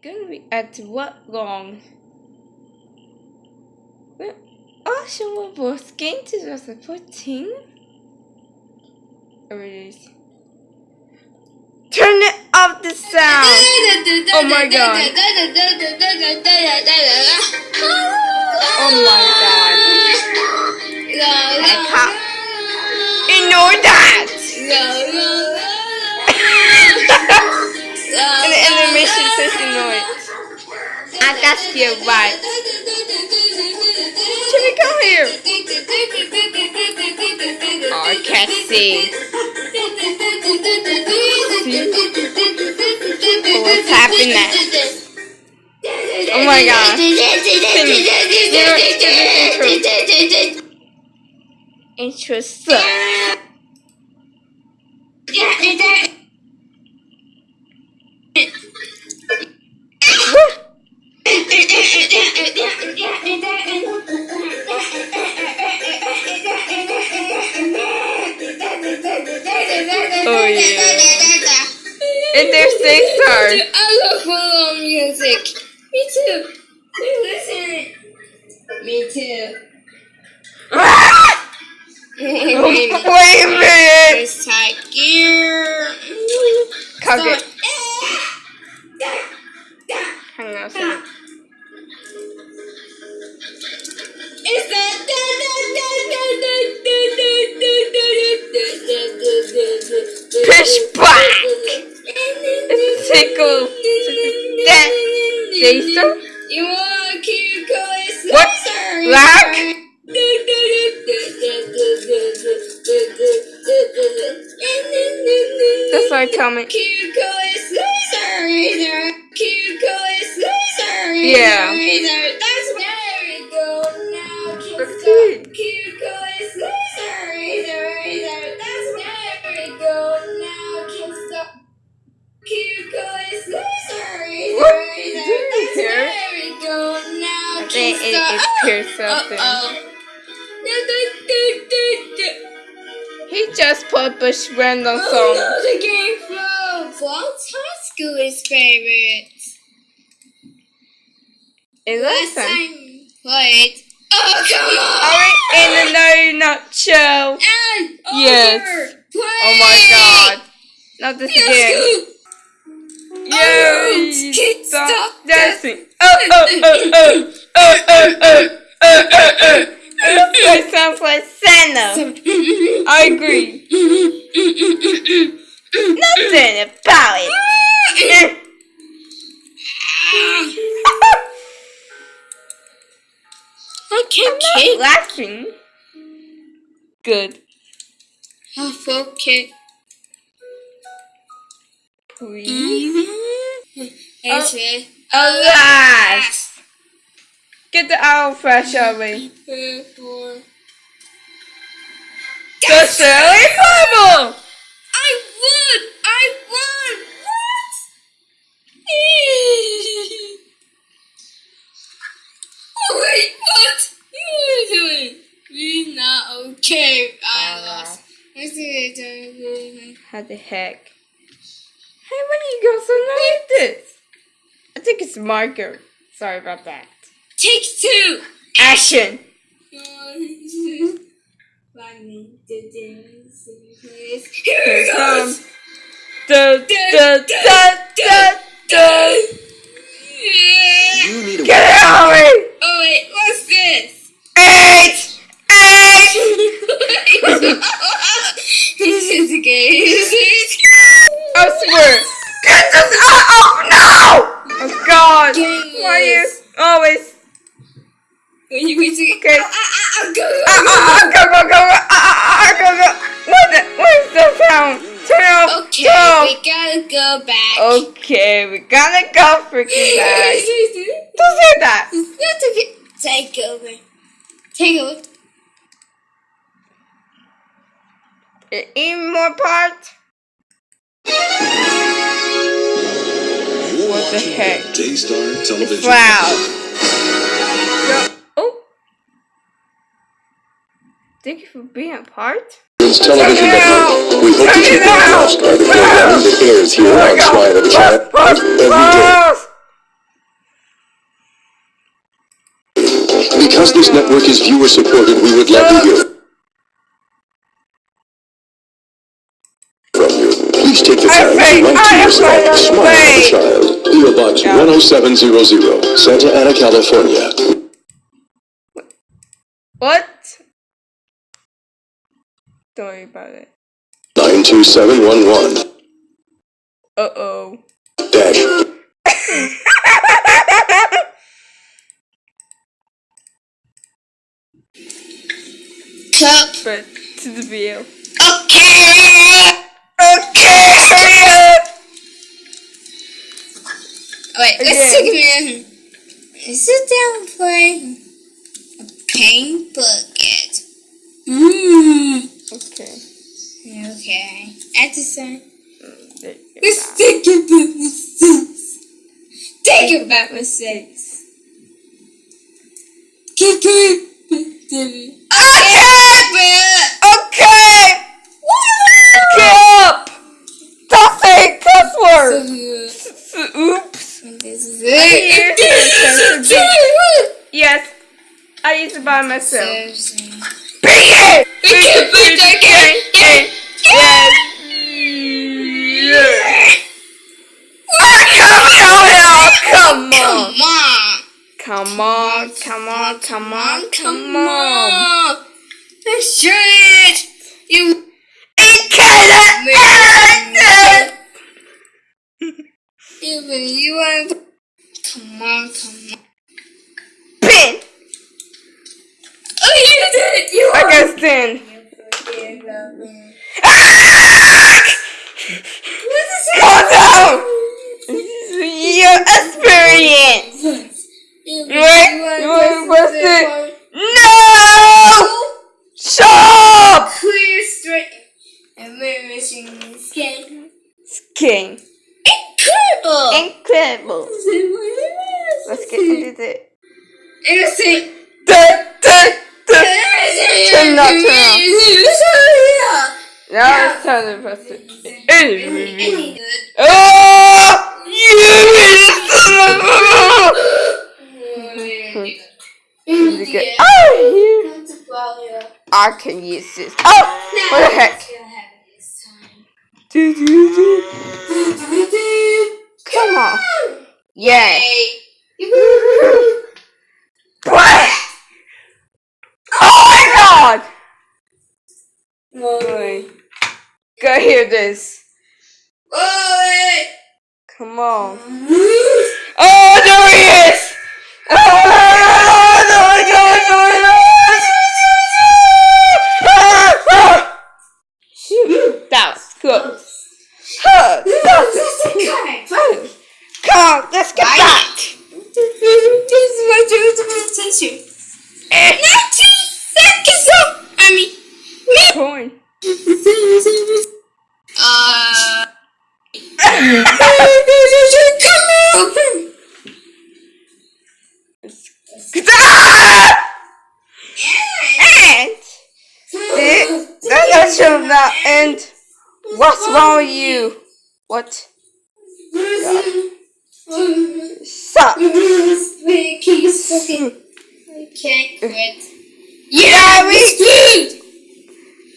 Gonna be at what long? Well, Ocean was game 2014? Or it is. Turn it off the sound! Oh, oh my god. Oh my god. Got you right. Jimmy, come here! Oh, I can't see. Oh, what's happening? Oh my god. Intro sucks. Oh yeah. And they're six stars. I love follow music. Me too. We listen. Me too. Ah! Wait a minute! It's tight gear. Cock it. Jason? You want keep going What? sorry. Black? That's why tell me. Keep going sorry. Keep going sorry. Yeah. It something. Uh-oh. He just put Bush random Oh song. no, the game high school is favorite. It Last time played. Oh come on! Alright, in another nutshell. And Yes. Play. Oh my god. Not this Let's again. go. Yay! Kid, Stop stop dancing. Oh, oh, oh, oh. Oh, oh, oh. Oh, oh, oh. That sounds like Santa. I agree. Nothing about it. I can't Not laughing. Good. Mm-hmm. Oh, fuck it. Please. It's it. Alas. Get the owl fresh away. Four. The silly bubble. I won! I won! What? oh wait, what? You were doing? We're not okay. I ah. lost. Do it. How the heck? Hey, when you go so like this? I think it's marker. Sorry about that. Take two. Action. Here Here it comes. Da, da, da, da, da. You need a Get it out of me! Oh wait, what's this? Eight! Eight! this is a game. I swear. Get this out! Oh no! Oh god! Why you always? You wait to Okay. Ah, ah, ah, go, go, Ah, go. ah, ah, go, go, go, ah, ah, ah, go, go. What the? What is the sound? Turn off. Okay, Go. we gotta go back. Okay, we gotta go freaking back. Don't say that. You have to take over. Take over. Even more part? You're What the watching heck? Daystar Television. Wow. Thank you for being a part. It's television Network. We hope that you lost by the that airs here on Chat every day. Because this network is viewer supported, we would love to hear from you. Please take the time to write to us at Smile Child, PO Box 10700, Santa Ana, California. What? Don't worry about it. 92711. Uh oh. Dash. Cup. But to the video. Okay. Okay, hurry up! Wait, let's Again. take a minute. Sit down and play a paint bucket. Mmm. Okay. Okay. At the same. There you go. Let's think about mistakes. Think about mistakes. Keep going. Okay, Okay! Get up! Stop saying cuss words! Oops. This is Here's the sensitive- it. Yes, I used to buy myself. Come on. come on, come on, come on, on. on. Let's try it. You. It Even you want. Come on, come on. Pin. Oh, you did it. You I won. guess then. You forget me. Ah! What is it? Calm down. Your experience. You want to bust it? No! Shut up! Clear straight. And we're missing game. King. Incredible. Incredible. Let's get into it. Innocent. Turn not turn off. Now it's time to press it. Oh! You I can use this. Oh! What the heck? Do, do, do. Come on. Yeah. What? Oh my god! Wait. Go hear this. Come on. Not end. What's wrong with you? What? Wait, keep fucking. Quit. Yeah, we screwed!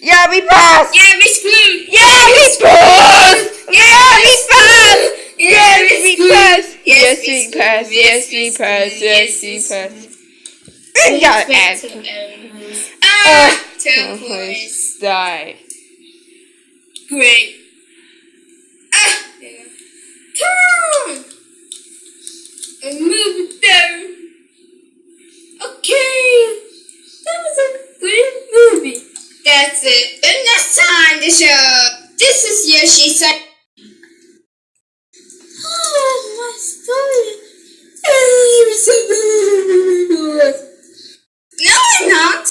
yeah we passed. Yeah, we screwed! Yeah, we passed. Yeah, we passed. Yeah, we passed. Yes, we passed. Yes, we passed. Yes, we passed. We got it. Ah, Oh, points. die. Great. Ah, yeah. Come on! And move it down. Okay. That was a good movie. That's it. Enough time to show. This is Yoshi saying. Oh, my story. No, I'm not.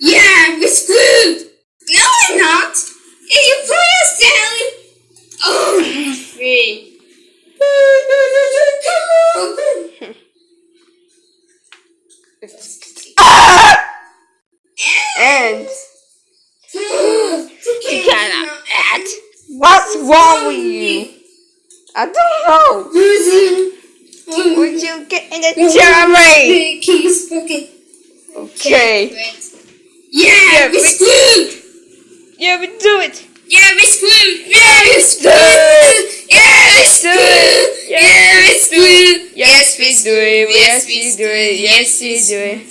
Yeah, we're screwed. No, I'm not. If you put us down. Oh, I'm free. Ah! And you you cannot act. What's wrong with you? I don't know. Would you get in the? Keep fucking. Okay. Yeah, Yeah, we we- screwed. Yeah, we do it. Yeah, we screwed. Yeah, we screwed. Yeah, we screwed. Yeah, we screwed. Yes, we do it. Yes, we do it. Yes, we do it.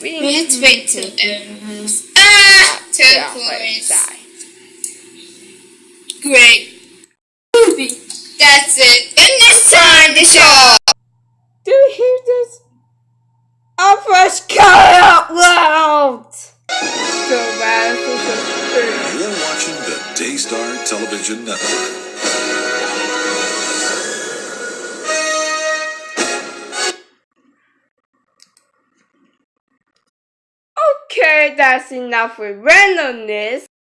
We had to wait till everyone's ah Yeah, turquoise. die. Great. movie. That's it. And it's time to show. Do you hear this? Our first cut out loud. So bad. You're watching the Daystar Television Network. Okay, that's enough with randomness.